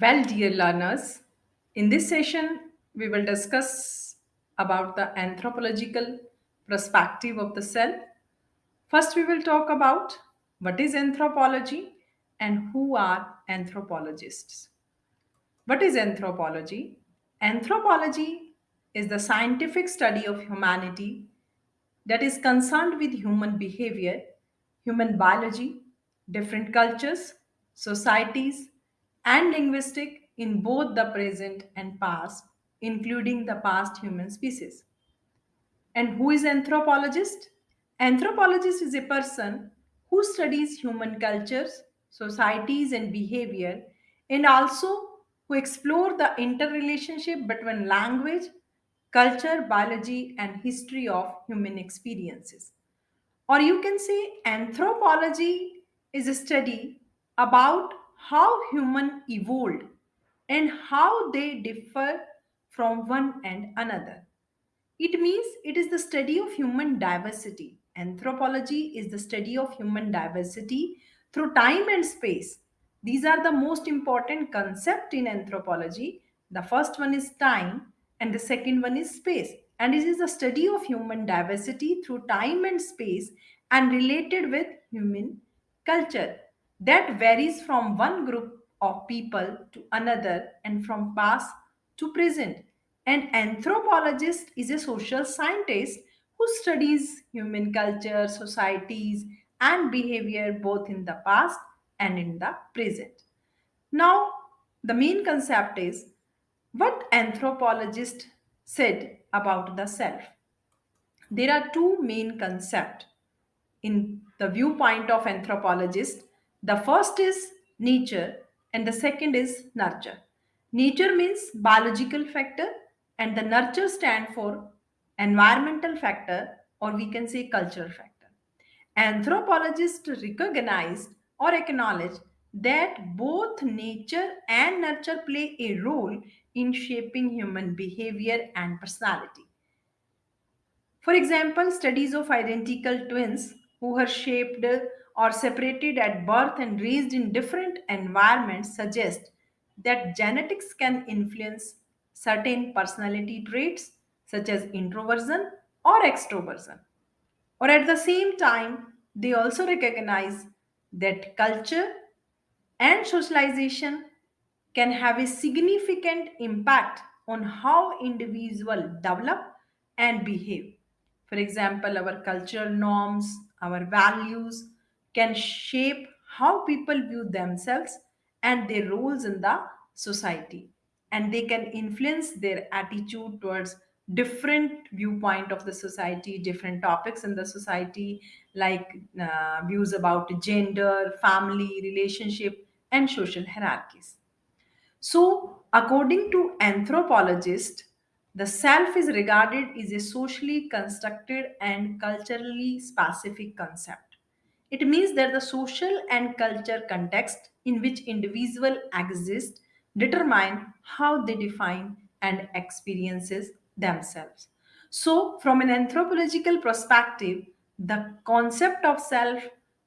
Well, dear learners, in this session, we will discuss about the anthropological perspective of the self. First, we will talk about what is anthropology and who are anthropologists. What is anthropology? Anthropology is the scientific study of humanity that is concerned with human behavior, human biology, different cultures, societies, and linguistic in both the present and past, including the past human species. And who is anthropologist? Anthropologist is a person who studies human cultures, societies and behavior and also who explore the interrelationship between language, culture, biology and history of human experiences. Or you can say anthropology is a study about how human evolved and how they differ from one and another. It means it is the study of human diversity. Anthropology is the study of human diversity through time and space. These are the most important concept in anthropology. The first one is time and the second one is space. And it is the study of human diversity through time and space and related with human culture that varies from one group of people to another and from past to present. An anthropologist is a social scientist who studies human culture, societies, and behavior both in the past and in the present. Now, the main concept is what anthropologist said about the self. There are two main concepts in the viewpoint of anthropologists. The first is nature and the second is nurture. Nature means biological factor and the nurture stand for environmental factor or we can say cultural factor. Anthropologists recognize or acknowledge that both nature and nurture play a role in shaping human behavior and personality. For example, studies of identical twins who were shaped or separated at birth and raised in different environments suggest that genetics can influence certain personality traits such as introversion or extroversion. Or at the same time, they also recognize that culture and socialization can have a significant impact on how individuals develop and behave. For example, our cultural norms, our values can shape how people view themselves and their roles in the society and they can influence their attitude towards different viewpoint of the society different topics in the society like uh, views about gender family relationship and social hierarchies so, according to anthropologists, the self is regarded as a socially constructed and culturally specific concept. It means that the social and culture context in which individual exist determine how they define and experiences themselves. So, from an anthropological perspective, the concept of self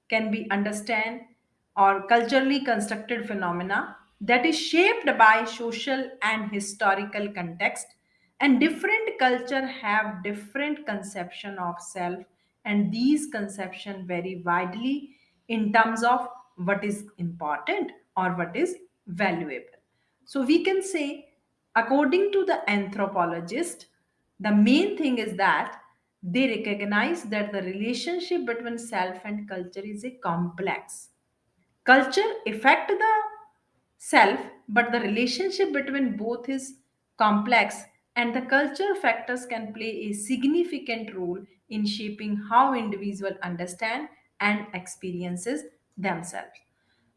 can be understood or culturally constructed phenomena that is shaped by social and historical context and different culture have different conception of self and these conception vary widely in terms of what is important or what is valuable. So we can say according to the anthropologist the main thing is that they recognize that the relationship between self and culture is a complex. Culture affect the self, but the relationship between both is complex and the culture factors can play a significant role in shaping how individual understand and experiences themselves.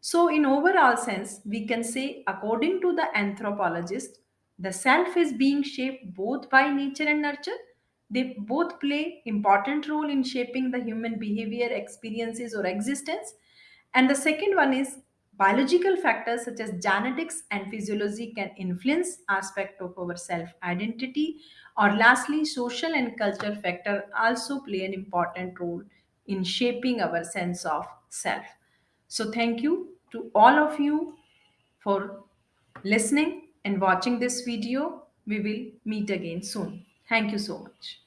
So in overall sense, we can say according to the anthropologist, the self is being shaped both by nature and nurture. They both play important role in shaping the human behavior, experiences or existence and the second one is biological factors such as genetics and physiology can influence aspect of our self identity or lastly social and cultural factor also play an important role in shaping our sense of self so thank you to all of you for listening and watching this video. We will meet again soon. Thank you so much.